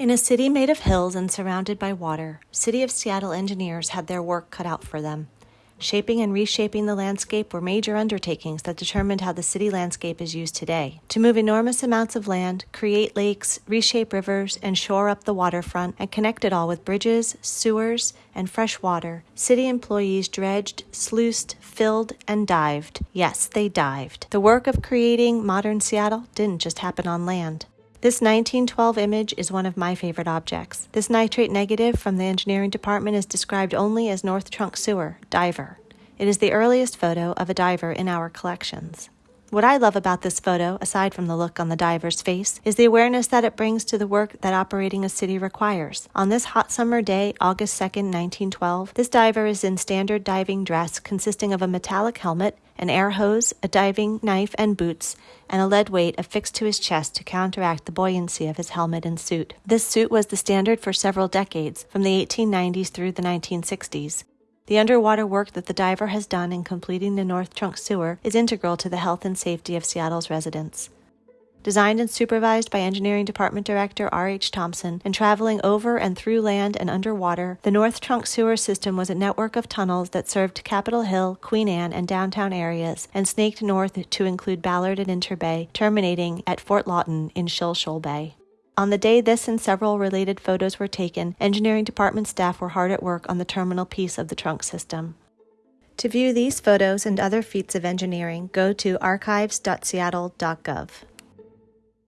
In a city made of hills and surrounded by water, City of Seattle engineers had their work cut out for them. Shaping and reshaping the landscape were major undertakings that determined how the city landscape is used today. To move enormous amounts of land, create lakes, reshape rivers, and shore up the waterfront, and connect it all with bridges, sewers, and fresh water, city employees dredged, sluiced, filled, and dived. Yes, they dived. The work of creating modern Seattle didn't just happen on land. This 1912 image is one of my favorite objects. This nitrate negative from the engineering department is described only as North Trunk Sewer, diver. It is the earliest photo of a diver in our collections. What I love about this photo, aside from the look on the diver's face, is the awareness that it brings to the work that operating a city requires. On this hot summer day, August 2, 1912, this diver is in standard diving dress consisting of a metallic helmet, an air hose, a diving knife and boots, and a lead weight affixed to his chest to counteract the buoyancy of his helmet and suit. This suit was the standard for several decades, from the 1890s through the 1960s. The underwater work that the diver has done in completing the North Trunk Sewer is integral to the health and safety of Seattle's residents. Designed and supervised by Engineering Department Director R.H. Thomson and traveling over and through land and underwater, the North Trunk Sewer System was a network of tunnels that served Capitol Hill, Queen Anne, and downtown areas and snaked north to include Ballard and Interbay, terminating at Fort Lawton in Shilshole Bay. On the day this and several related photos were taken, engineering department staff were hard at work on the terminal piece of the trunk system. To view these photos and other feats of engineering, go to archives.seattle.gov.